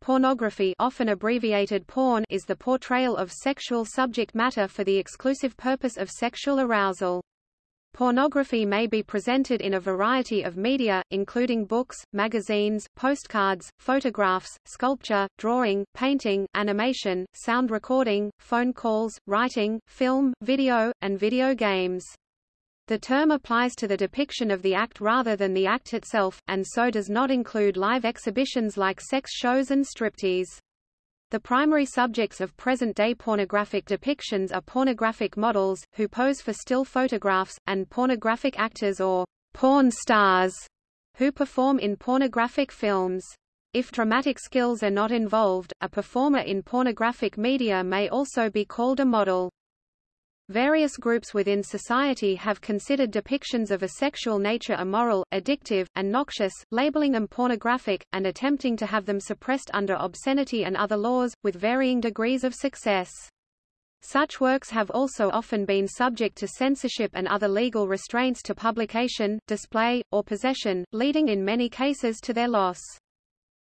Pornography often abbreviated porn is the portrayal of sexual subject matter for the exclusive purpose of sexual arousal. Pornography may be presented in a variety of media, including books, magazines, postcards, photographs, sculpture, drawing, painting, animation, sound recording, phone calls, writing, film, video, and video games. The term applies to the depiction of the act rather than the act itself, and so does not include live exhibitions like sex shows and striptease. The primary subjects of present-day pornographic depictions are pornographic models, who pose for still photographs, and pornographic actors or porn stars, who perform in pornographic films. If dramatic skills are not involved, a performer in pornographic media may also be called a model. Various groups within society have considered depictions of a sexual nature immoral, addictive, and noxious, labeling them pornographic, and attempting to have them suppressed under obscenity and other laws, with varying degrees of success. Such works have also often been subject to censorship and other legal restraints to publication, display, or possession, leading in many cases to their loss.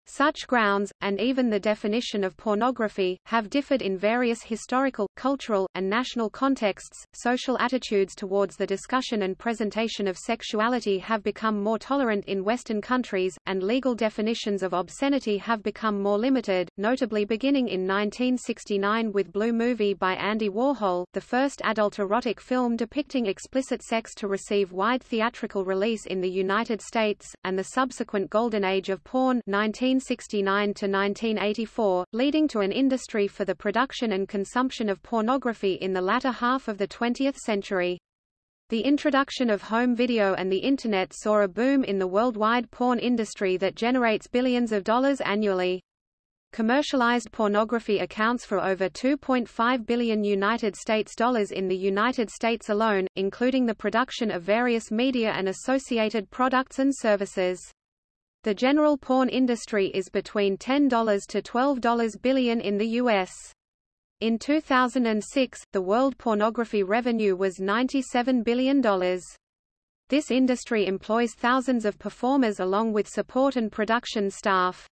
Such grounds, and even the definition of pornography, have differed in various historical, cultural, and national contexts. Social attitudes towards the discussion and presentation of sexuality have become more tolerant in Western countries, and legal definitions of obscenity have become more limited, notably beginning in 1969 with Blue Movie by Andy Warhol, the first adult erotic film depicting explicit sex to receive wide theatrical release in the United States, and the subsequent golden age of porn 19 1969 to 1984, leading to an industry for the production and consumption of pornography in the latter half of the 20th century. The introduction of home video and the Internet saw a boom in the worldwide porn industry that generates billions of dollars annually. Commercialized pornography accounts for over 2.5 billion United States dollars in the United States alone, including the production of various media and associated products and services. The general porn industry is between $10 to $12 billion in the U.S. In 2006, the world pornography revenue was $97 billion. This industry employs thousands of performers along with support and production staff.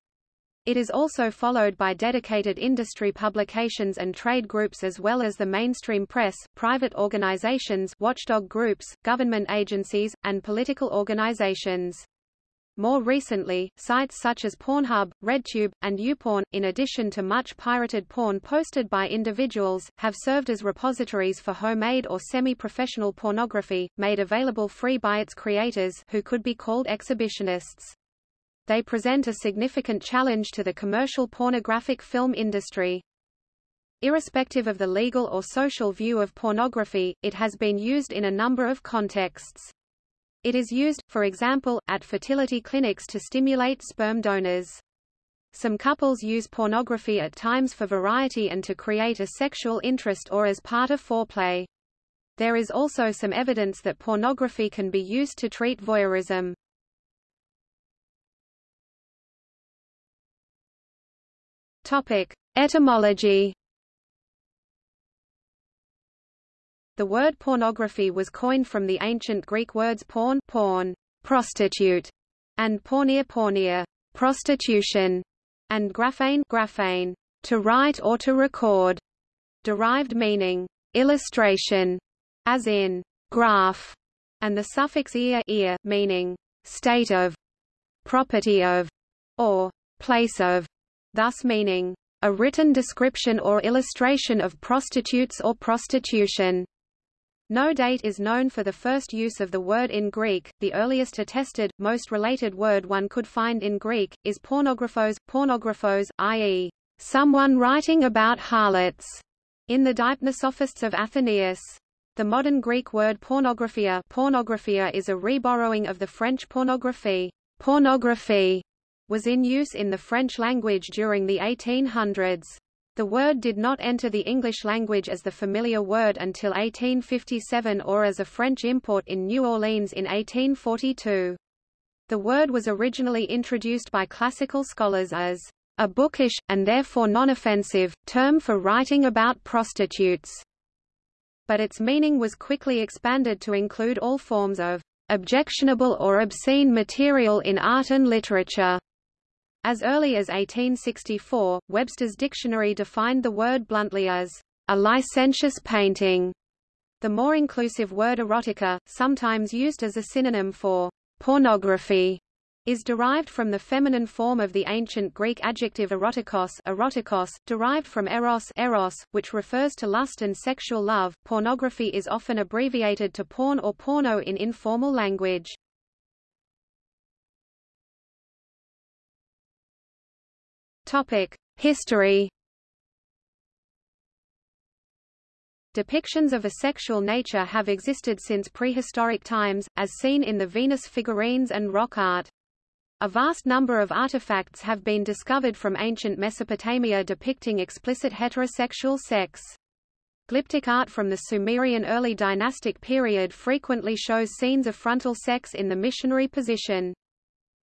It is also followed by dedicated industry publications and trade groups as well as the mainstream press, private organizations watchdog groups, government agencies, and political organizations. More recently, sites such as Pornhub, RedTube, and YouPorn, in addition to much pirated porn posted by individuals, have served as repositories for homemade or semi-professional pornography, made available free by its creators who could be called exhibitionists. They present a significant challenge to the commercial pornographic film industry. Irrespective of the legal or social view of pornography, it has been used in a number of contexts. It is used, for example, at fertility clinics to stimulate sperm donors. Some couples use pornography at times for variety and to create a sexual interest or as part of foreplay. There is also some evidence that pornography can be used to treat voyeurism. Topic: Etymology The word pornography was coined from the ancient Greek words porn, porn, prostitute, and porneia, porneia, prostitution, and graphane, graphane, to write or to record, derived meaning illustration, as in graph, and the suffix ear, ear meaning state of, property of, or place of, thus meaning a written description or illustration of prostitutes or prostitution. No date is known for the first use of the word in Greek. The earliest attested, most related word one could find in Greek, is pornographos, pornographos, i.e., someone writing about harlots, in the Deipnosophists of Athenaeus. The modern Greek word pornographia, pornographia is a reborrowing of the French pornographie. Pornography was in use in the French language during the 1800s. The word did not enter the English language as the familiar word until 1857 or as a French import in New Orleans in 1842. The word was originally introduced by classical scholars as a bookish, and therefore non-offensive, term for writing about prostitutes. But its meaning was quickly expanded to include all forms of objectionable or obscene material in art and literature As early as 1864, Webster's dictionary defined the word bluntly as a licentious painting. The more inclusive word erotica, sometimes used as a synonym for pornography, is derived from the feminine form of the ancient Greek adjective erotikos, erotikos derived from eros, eros, which refers to lust and sexual love. Pornography is often abbreviated to porn or porno in informal language. Topic: History Depictions of a sexual nature have existed since prehistoric times, as seen in the Venus figurines and rock art. A vast number of artifacts have been discovered from ancient Mesopotamia depicting explicit heterosexual sex. Glyptic art from the Sumerian early dynastic period frequently shows scenes of frontal sex in the missionary position.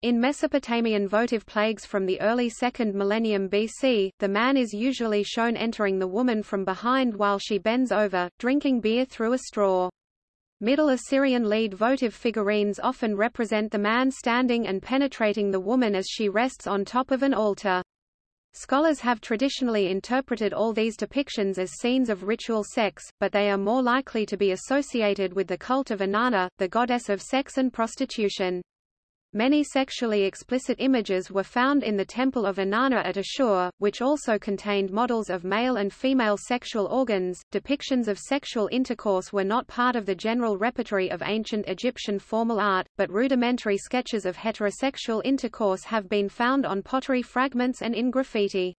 In Mesopotamian votive plagues from the early 2nd millennium BC, the man is usually shown entering the woman from behind while she bends over, drinking beer through a straw. Middle Assyrian lead votive figurines often represent the man standing and penetrating the woman as she rests on top of an altar. Scholars have traditionally interpreted all these depictions as scenes of ritual sex, but they are more likely to be associated with the cult of Inanna, the goddess of sex and prostitution. Many sexually explicit images were found in the Temple of Inanna at Ashur, which also contained models of male and female sexual organs. Depictions of sexual intercourse were not part of the general repertory of ancient Egyptian formal art, but rudimentary sketches of heterosexual intercourse have been found on pottery fragments and in graffiti.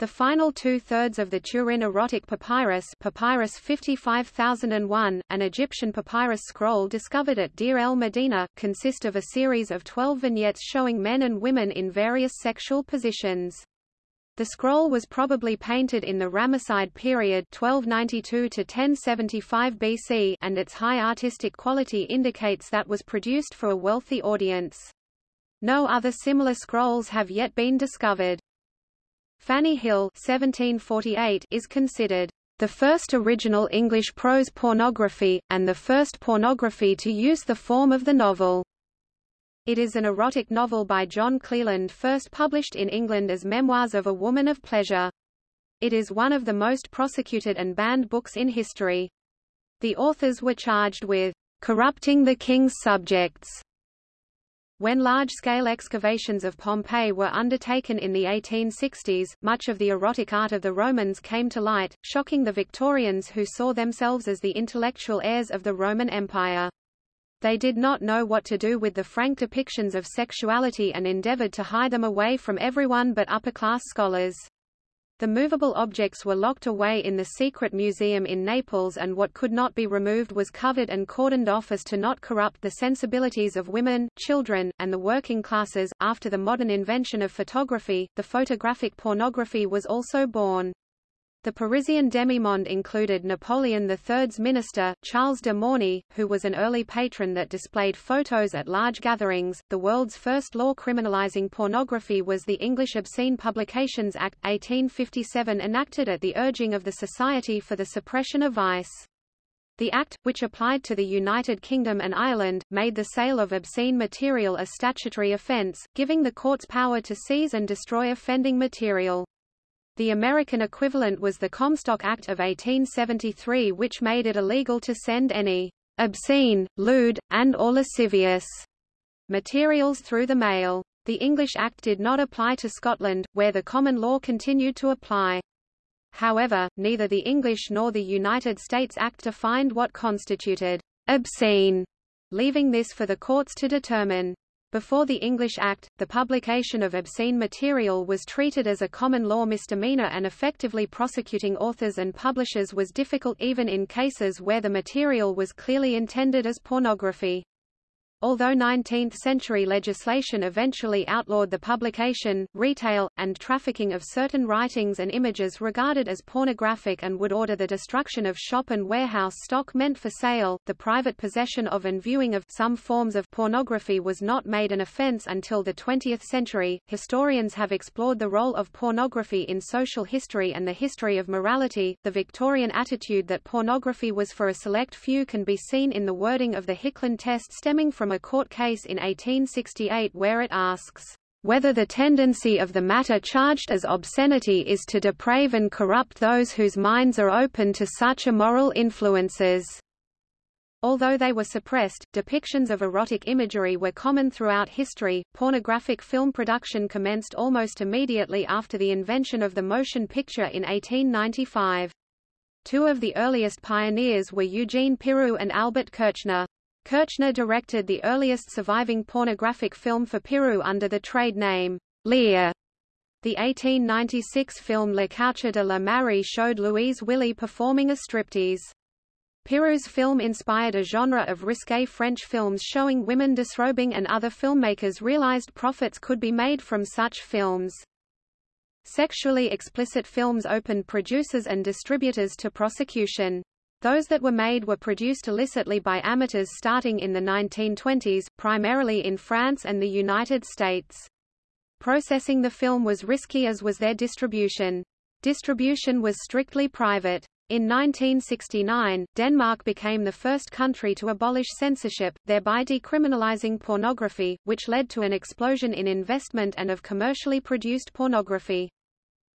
The final two-thirds of the Turin erotic papyrus Papyrus 55001, an Egyptian papyrus scroll discovered at Deir el Medina, consist of a series of twelve vignettes showing men and women in various sexual positions. The scroll was probably painted in the Ramesside period 1292 to 1075 BC and its high artistic quality indicates that was produced for a wealthy audience. No other similar scrolls have yet been discovered. Fanny Hill 1748 is considered the first original English prose pornography, and the first pornography to use the form of the novel. It is an erotic novel by John Cleland first published in England as Memoirs of a Woman of Pleasure. It is one of the most prosecuted and banned books in history. The authors were charged with corrupting the king's subjects when large-scale excavations of Pompeii were undertaken in the 1860s, much of the erotic art of the Romans came to light, shocking the Victorians who saw themselves as the intellectual heirs of the Roman Empire. They did not know what to do with the frank depictions of sexuality and endeavored to hide them away from everyone but upper-class scholars. The movable objects were locked away in the secret museum in Naples and what could not be removed was covered and cordoned off as to not corrupt the sensibilities of women, children, and the working classes. After the modern invention of photography, the photographic pornography was also born. The Parisian demimonde included Napoleon III's minister, Charles de Morny, who was an early patron that displayed photos at large gatherings. The world's first law criminalizing pornography was the English Obscene Publications Act, 1857 enacted at the urging of the Society for the Suppression of Vice. The Act, which applied to the United Kingdom and Ireland, made the sale of obscene material a statutory offence, giving the courts power to seize and destroy offending material. The American equivalent was the Comstock Act of 1873 which made it illegal to send any obscene, lewd, and or lascivious materials through the mail. The English Act did not apply to Scotland, where the common law continued to apply. However, neither the English nor the United States Act defined what constituted obscene, leaving this for the courts to determine. Before the English Act, the publication of obscene material was treated as a common law misdemeanor and effectively prosecuting authors and publishers was difficult even in cases where the material was clearly intended as pornography. Although 19th-century legislation eventually outlawed the publication, retail, and trafficking of certain writings and images regarded as pornographic and would order the destruction of shop and warehouse stock meant for sale, the private possession of and viewing of some forms of pornography was not made an offense until the 20th century. Historians have explored the role of pornography in social history and the history of morality. The Victorian attitude that pornography was for a select few can be seen in the wording of the Hicklin test stemming from a court case in 1868 where it asks, whether the tendency of the matter charged as obscenity is to deprave and corrupt those whose minds are open to such immoral influences. Although they were suppressed, depictions of erotic imagery were common throughout history. Pornographic film production commenced almost immediately after the invention of the motion picture in 1895. Two of the earliest pioneers were Eugene Pirou and Albert Kirchner. Kirchner directed the earliest surviving pornographic film for Pirou under the trade name Lear. The 1896 film Le Coucher de la Mariée showed Louise Willy performing a striptease. Pirou's film inspired a genre of risque French films showing women disrobing and other filmmakers realized profits could be made from such films. Sexually explicit films opened producers and distributors to prosecution. Those that were made were produced illicitly by amateurs starting in the 1920s, primarily in France and the United States. Processing the film was risky as was their distribution. Distribution was strictly private. In 1969, Denmark became the first country to abolish censorship, thereby decriminalizing pornography, which led to an explosion in investment and of commercially produced pornography.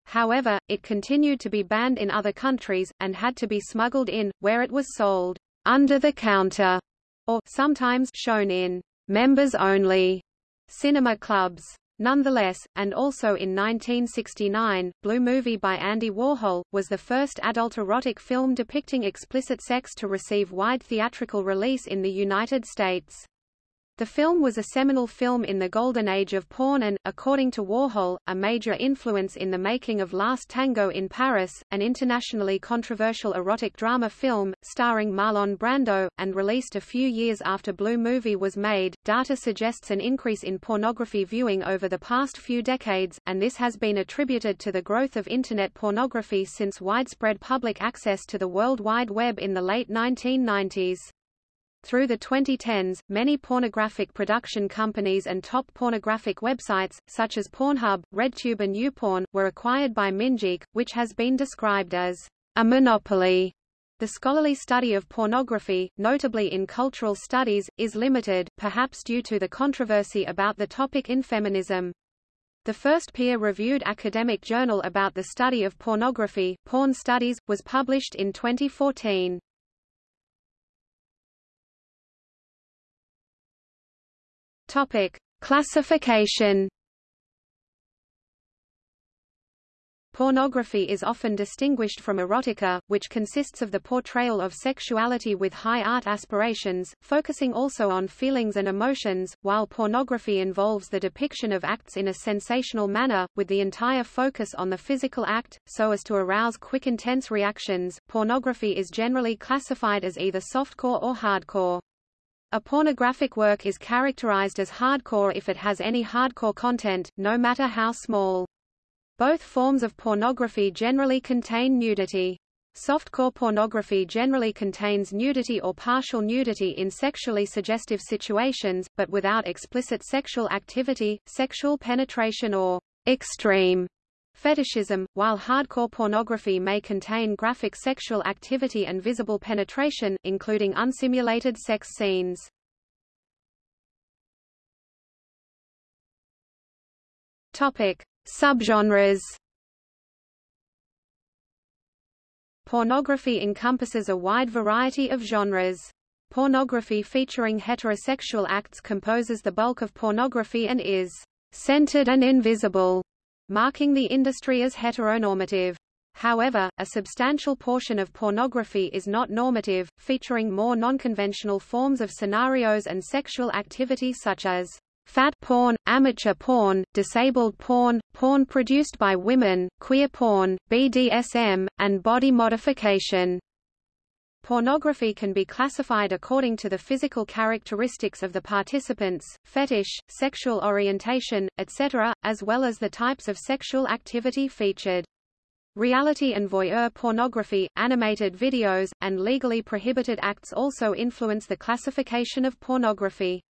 However, it continued to be banned in other countries, and had to be smuggled in, where it was sold under the counter, or sometimes shown in members-only cinema clubs. Nonetheless, and also in 1969, Blue Movie by Andy Warhol, was the first adult erotic film depicting explicit sex to receive wide theatrical release in the United States. The film was a seminal film in the golden age of porn and, according to Warhol, a major influence in the making of Last Tango in Paris, an internationally controversial erotic drama film, starring Marlon Brando, and released a few years after Blue Movie was made. Data suggests an increase in pornography viewing over the past few decades, and this has been attributed to the growth of Internet pornography since widespread public access to the World Wide Web in the late 1990s. Through the 2010s, many pornographic production companies and top pornographic websites, such as Pornhub, RedTube and YouPorn, were acquired by MindGeek, which has been described as a monopoly. The scholarly study of pornography, notably in cultural studies, is limited, perhaps due to the controversy about the topic in feminism. The first peer-reviewed academic journal about the study of pornography, Porn Studies, was published in 2014. Topic: Classification. Pornography is often distinguished from erotica, which consists of the portrayal of sexuality with high art aspirations, focusing also on feelings and emotions, while pornography involves the depiction of acts in a sensational manner, with the entire focus on the physical act, so as to arouse quick intense reactions. Pornography is generally classified as either softcore or hardcore. A pornographic work is characterized as hardcore if it has any hardcore content, no matter how small. Both forms of pornography generally contain nudity. Softcore pornography generally contains nudity or partial nudity in sexually suggestive situations, but without explicit sexual activity, sexual penetration or extreme fetishism, while hardcore pornography may contain graphic sexual activity and visible penetration, including unsimulated sex scenes. Subgenres. Pornography encompasses a wide variety of genres. Pornography featuring heterosexual acts composes the bulk of pornography and is centered and invisible marking the industry as heteronormative. However, a substantial portion of pornography is not normative, featuring more nonconventional forms of scenarios and sexual activity such as fat porn, amateur porn, disabled porn, porn produced by women, queer porn, BDSM, and body modification. Pornography can be classified according to the physical characteristics of the participants, fetish, sexual orientation, etc., as well as the types of sexual activity featured. Reality and voyeur pornography, animated videos, and legally prohibited acts also influence the classification of pornography.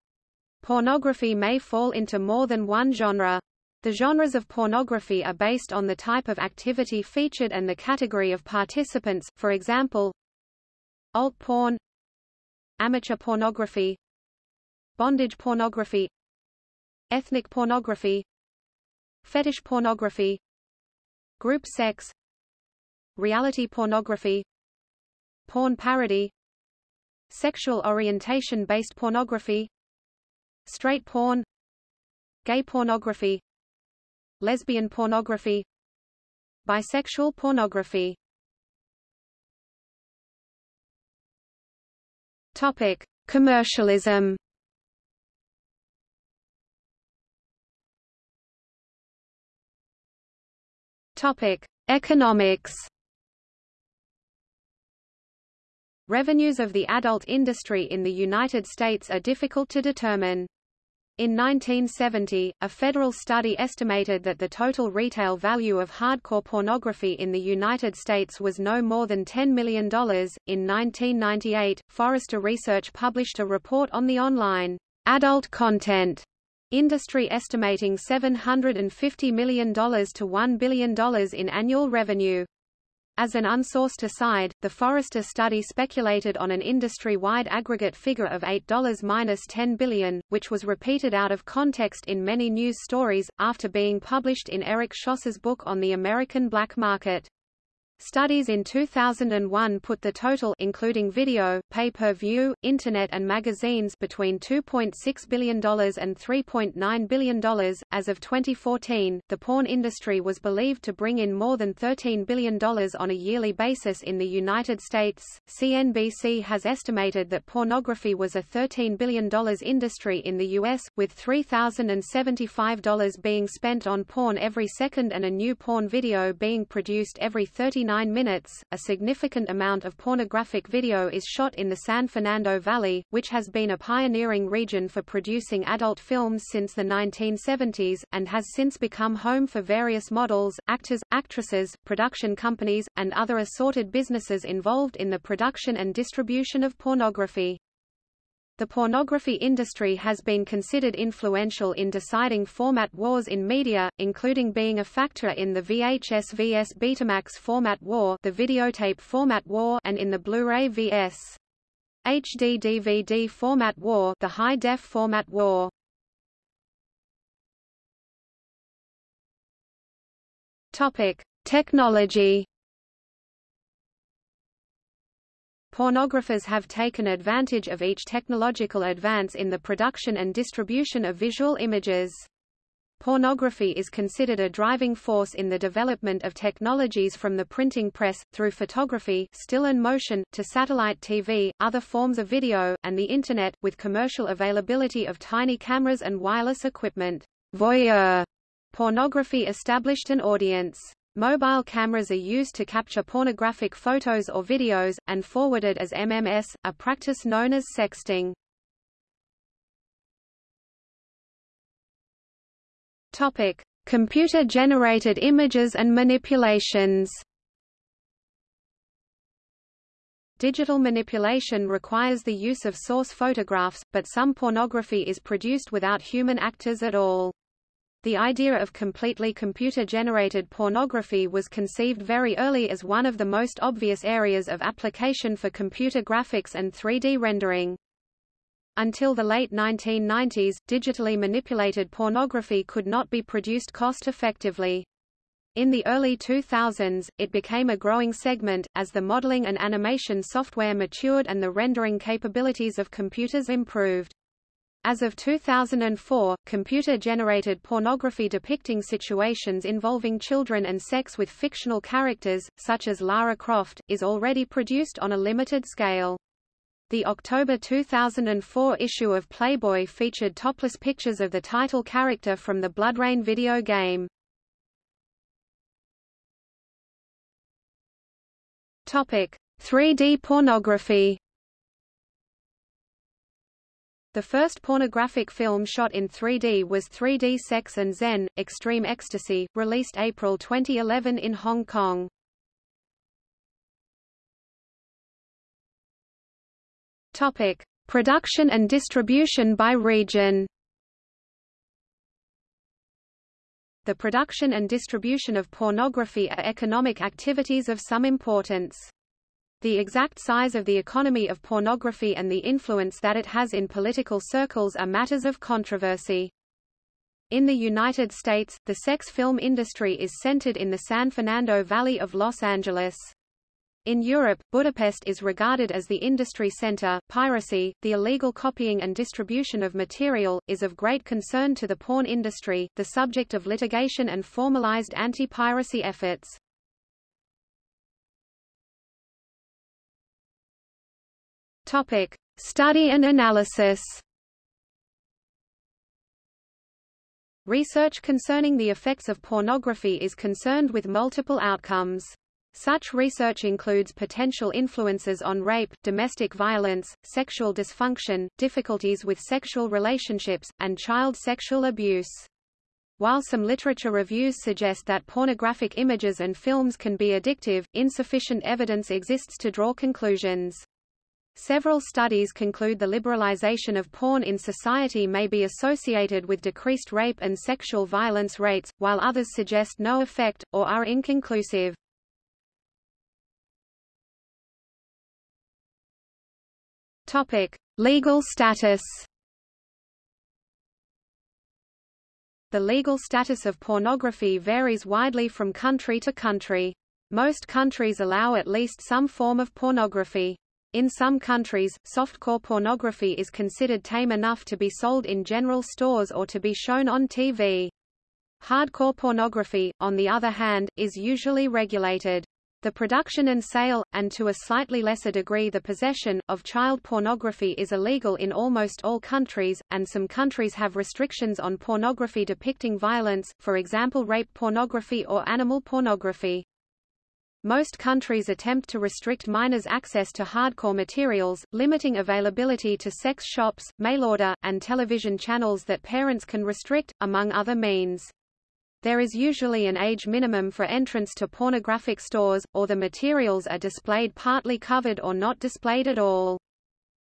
Pornography may fall into more than one genre. The genres of pornography are based on the type of activity featured and the category of participants, for example, alt porn amateur pornography bondage pornography ethnic pornography Fetish pornography Group sex Reality pornography Porn parody Sexual orientation-based pornography Straight porn Gay pornography Lesbian pornography Bisexual pornography Topic: Commercialism. Topic: Economics. Revenues of the adult industry in the United States are difficult to determine. In 1970, a federal study estimated that the total retail value of hardcore pornography in the United States was no more than $10 million. In 1998, Forrester Research published a report on the online adult content industry estimating $750 million to $1 billion in annual revenue. As an unsourced aside, the Forrester study speculated on an industry-wide aggregate figure of $8-10 billion, which was repeated out of context in many news stories, after being published in Eric Schlosser's book on the American black market. Studies in 2001 put the total including video, pay-per-view, internet and magazines between $2.6 billion and $3.9 billion. As of 2014, the porn industry was believed to bring in more than $13 billion on a yearly basis in the United States. CNBC has estimated that pornography was a $13 billion industry in the U.S., with $3,075 being spent on porn every second and a new porn video being produced every 30 39 minutes. A significant amount of pornographic video is shot in the San Fernando Valley, which has been a pioneering region for producing adult films since the 1970s, and has since become home for various models, actors, actresses, production companies, and other assorted businesses involved in the production and distribution of pornography. The pornography industry has been considered influential in deciding format wars in media, including being a factor in the VHS vs Betamax format war, the videotape format war, and in the Blu-ray vs. HD DVD format war, the high-def format war. Topic: Technology Pornographers have taken advantage of each technological advance in the production and distribution of visual images. Pornography is considered a driving force in the development of technologies from the printing press, through photography still and motion, to satellite TV, other forms of video, and the Internet, with commercial availability of tiny cameras and wireless equipment. Voyeur pornography established an audience. Mobile cameras are used to capture pornographic photos or videos, and forwarded as MMS, a practice known as sexting. Computer-generated images and manipulations. Digital manipulation requires the use of source photographs, but some pornography is produced without human actors at all. The idea of completely computer-generated pornography was conceived very early as one of the most obvious areas of application for computer graphics and 3D rendering. Until the late 1990s, digitally manipulated pornography could not be produced cost-effectively. In the early 2000s, it became a growing segment, as the modeling and animation software matured and the rendering capabilities of computers improved. As of 2004, computer-generated pornography depicting situations involving children and sex with fictional characters, such as Lara Croft, is already produced on a limited scale. The October 2004 issue of Playboy featured topless pictures of the title character from the BloodRayne video game. Topic: 3D pornography the first pornographic film shot in 3D was 3D Sex and Zen, Extreme Ecstasy, released April 2011 in Hong Kong. Topic: Production and distribution by region. The production and distribution of pornography are economic activities of some importance. The exact size of the economy of pornography and the influence that it has in political circles are matters of controversy. In the United States, the sex film industry is centered in the San Fernando Valley of Los Angeles. In Europe, Budapest is regarded as the industry center. Piracy, the illegal copying and distribution of material, is of great concern to the porn industry, the subject of litigation and formalized anti-piracy efforts. Topic: Study and analysis. Research concerning the effects of pornography is concerned with multiple outcomes. Such research includes potential influences on rape, domestic violence, sexual dysfunction, difficulties with sexual relationships, and child sexual abuse. While some literature reviews suggest that pornographic images and films can be addictive, insufficient evidence exists to draw conclusions. Several studies conclude the liberalization of porn in society may be associated with decreased rape and sexual violence rates, while others suggest no effect, or are inconclusive. Topic: Legal status. The legal status of pornography varies widely from country to country. Most countries allow at least some form of pornography. In some countries, softcore pornography is considered tame enough to be sold in general stores or to be shown on TV. Hardcore pornography, on the other hand, is usually regulated. The production and sale, and to a slightly lesser degree the possession, of child pornography is illegal in almost all countries, and some countries have restrictions on pornography depicting violence, for example rape pornography or animal pornography. Most countries attempt to restrict minors' access to hardcore materials, limiting availability to sex shops, mail-order, and television channels that parents can restrict, among other means. There is usually an age minimum for entrance to pornographic stores, or the materials are displayed partly covered or not displayed at all.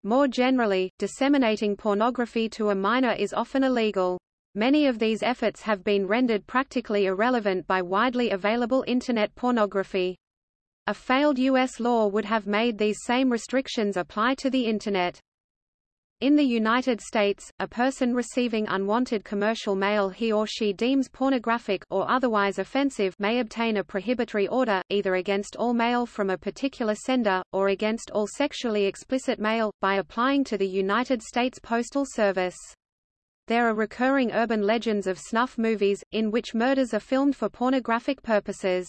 More generally, disseminating pornography to a minor is often illegal. Many of these efforts have been rendered practically irrelevant by widely available Internet pornography. A failed U.S. law would have made these same restrictions apply to the Internet. In the United States, a person receiving unwanted commercial mail he or she deems pornographic or otherwise offensive may obtain a prohibitory order, either against all mail from a particular sender, or against all sexually explicit mail, by applying to the United States Postal Service. There are recurring urban legends of snuff movies, in which murders are filmed for pornographic purposes.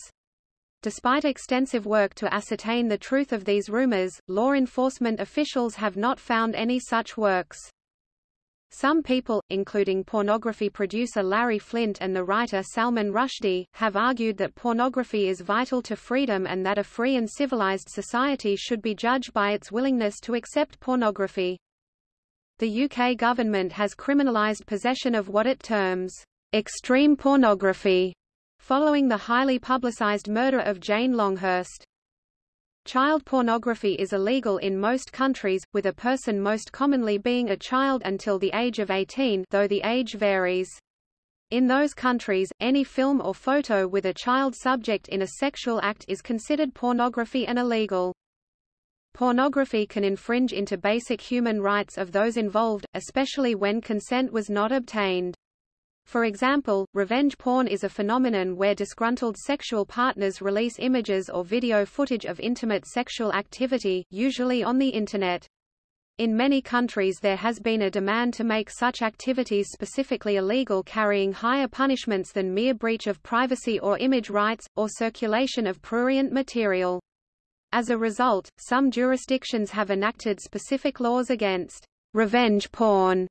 Despite extensive work to ascertain the truth of these rumors, law enforcement officials have not found any such works. Some people, including pornography producer Larry Flynt and the writer Salman Rushdie, have argued that pornography is vital to freedom and that a free and civilized society should be judged by its willingness to accept pornography. The UK government has criminalised possession of what it terms extreme pornography following the highly publicized murder of Jane Longhurst. Child pornography is illegal in most countries, with a person most commonly being a child until the age of 18 though the age varies. In those countries, any film or photo with a child subject in a sexual act is considered pornography and illegal. Pornography can infringe into basic human rights of those involved, especially when consent was not obtained. For example, revenge porn is a phenomenon where disgruntled sexual partners release images or video footage of intimate sexual activity, usually on the Internet. In many countries there has been a demand to make such activities specifically illegal carrying higher punishments than mere breach of privacy or image rights, or circulation of prurient material. As a result, some jurisdictions have enacted specific laws against revenge porn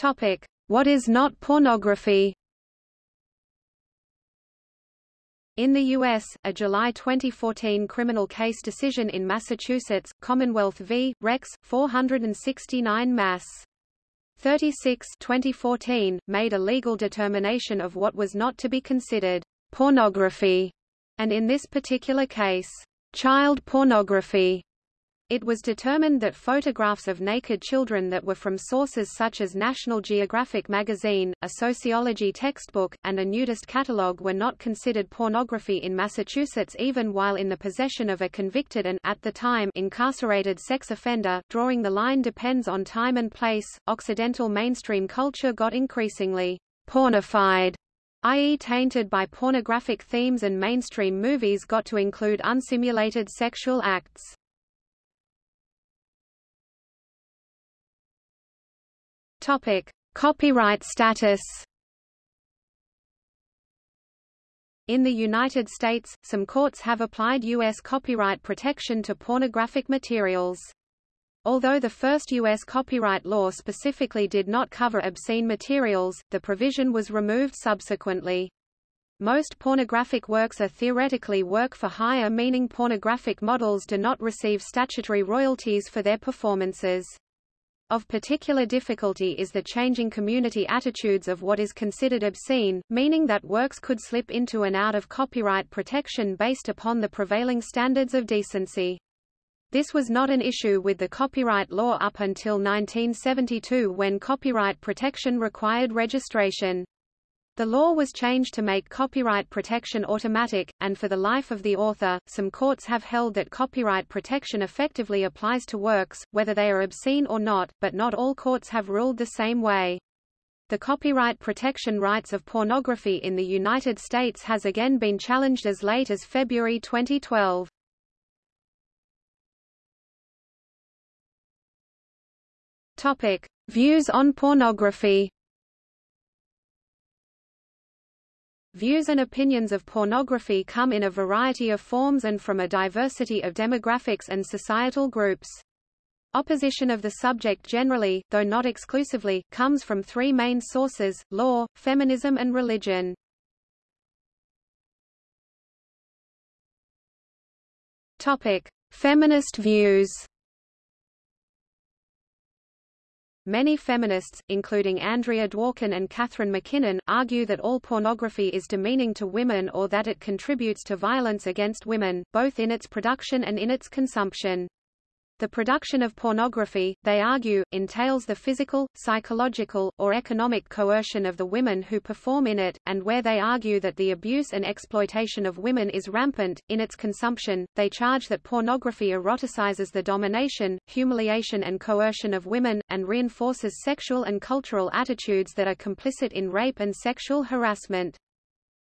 Topic: What is not pornography? In the U.S., a July 2014 criminal case decision in Massachusetts, Commonwealth v. Rex, 469 Mass. 36 2014, made a legal determination of what was not to be considered pornography, and in this particular case, child pornography It was determined that photographs of naked children that were from sources such as National Geographic magazine, a sociology textbook, and a nudist catalogue were not considered pornography in Massachusetts even while in the possession of a convicted and at the time incarcerated sex offender. Drawing the line depends on time and place. Occidental mainstream culture got increasingly pornified i.e. tainted by pornographic themes and mainstream movies got to include unsimulated sexual acts. Topic: Copyright status. In the United States, some courts have applied U.S. copyright protection to pornographic materials. Although the first U.S. copyright law specifically did not cover obscene materials, the provision was removed subsequently. Most pornographic works are theoretically work for hire meaning pornographic models do not receive statutory royalties for their performances. Of particular difficulty is the changing community attitudes of what is considered obscene, meaning that works could slip into and out of copyright protection based upon the prevailing standards of decency. This was not an issue with the copyright law up until 1972 when copyright protection required registration. The law was changed to make copyright protection automatic, and for the life of the author, some courts have held that copyright protection effectively applies to works, whether they are obscene or not, but not all courts have ruled the same way. The copyright protection rights of pornography in the United States has again been challenged as late as February 2012. Topic: Views on pornography. Views and opinions of pornography come in a variety of forms and from a diversity of demographics and societal groups. Opposition of the subject generally, though not exclusively, comes from three main sources, law, feminism and religion. Topic. Feminist views Many feminists, including Andrea Dworkin and Catharine MacKinnon, argue that all pornography is demeaning to women or that it contributes to violence against women, both in its production and in its consumption. The production of pornography, they argue, entails the physical, psychological, or economic coercion of the women who perform in it, and where they argue that the abuse and exploitation of women is rampant, in its consumption, they charge that pornography eroticizes the domination, humiliation and coercion of women, and reinforces sexual and cultural attitudes that are complicit in rape and sexual harassment.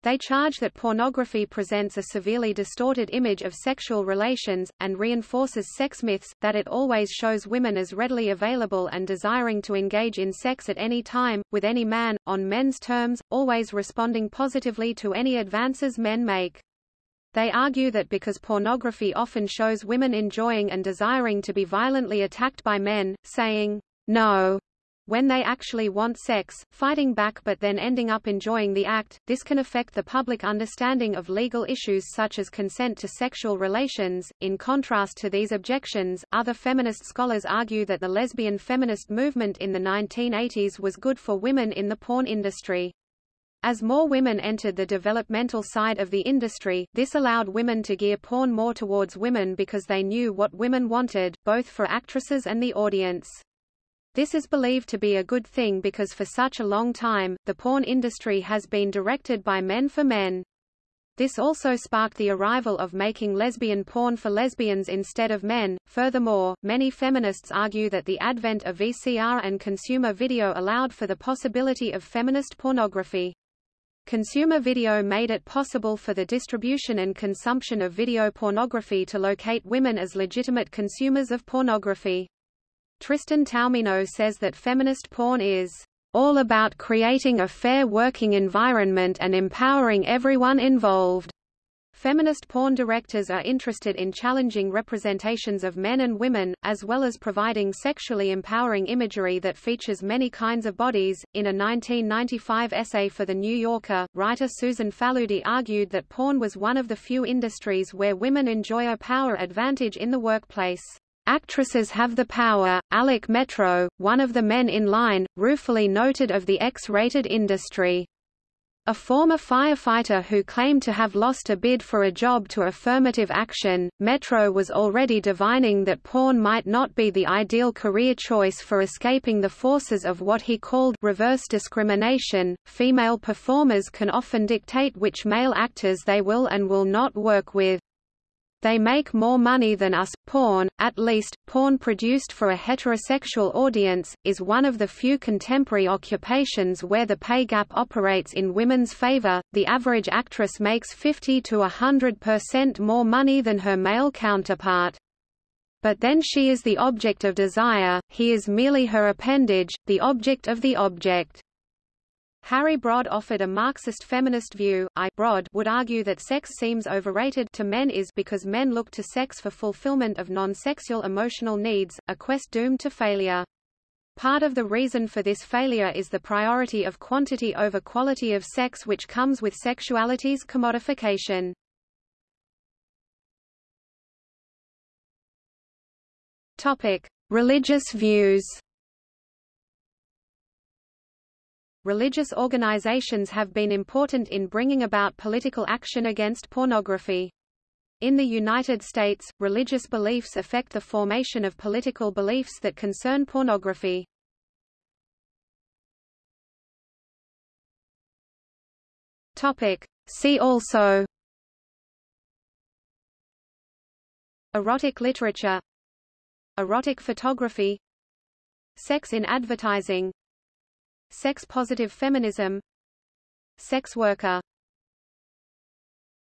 They charge that pornography presents a severely distorted image of sexual relations, and reinforces sex myths, that it always shows women as readily available and desiring to engage in sex at any time, with any man, on men's terms, always responding positively to any advances men make. They argue that because pornography often shows women enjoying and desiring to be violently attacked by men, saying, no, when they actually want sex, fighting back but then ending up enjoying the act, this can affect the public understanding of legal issues such as consent to sexual relations. In contrast to these objections, other feminist scholars argue that the lesbian feminist movement in the 1980s was good for women in the porn industry. As more women entered the developmental side of the industry, this allowed women to gear porn more towards women because they knew what women wanted, both for actresses and the audience. This is believed to be a good thing because for such a long time, the porn industry has been directed by men for men. This also sparked the arrival of making lesbian porn for lesbians instead of men. Furthermore, many feminists argue that the advent of VCR and consumer video allowed for the possibility of feminist pornography. Consumer video made it possible for the distribution and consumption of video pornography to locate women as legitimate consumers of pornography. Tristan Taormino says that feminist porn is all about creating a fair working environment and empowering everyone involved. Feminist porn directors are interested in challenging representations of men and women, as well as providing sexually empowering imagery that features many kinds of bodies. In a 1995 essay for The New Yorker, writer Susan Faludi argued that porn was one of the few industries where women enjoy a power advantage in the workplace. Actresses have the power, Alec Metro, one of the men in line, ruefully noted of the X-rated industry. A former firefighter who claimed to have lost a bid for a job to affirmative action, Metro was already divining that porn might not be the ideal career choice for escaping the forces of what he called reverse discrimination. Female performers can often dictate which male actors they will and will not work with. They make more money than us. Porn, at least, porn produced for a heterosexual audience, is one of the few contemporary occupations where the pay gap operates in women's favor. The average actress makes 50 to 100% more money than her male counterpart. But then she is the object of desire, he is merely her appendage, the object of the object. Harry Brod offered a Marxist feminist view. I Brod would argue that sex seems overrated to men is because men look to sex for fulfillment of non-sexual emotional needs, a quest doomed to failure. Part of the reason for this failure is the priority of quantity over quality of sex which comes with sexuality's commodification. Topic: Religious views. Religious organizations have been important in bringing about political action against pornography. In the United States, religious beliefs affect the formation of political beliefs that concern pornography. Topic. See also Erotic literature Erotic photography Sex in advertising Sex-positive feminism Sex worker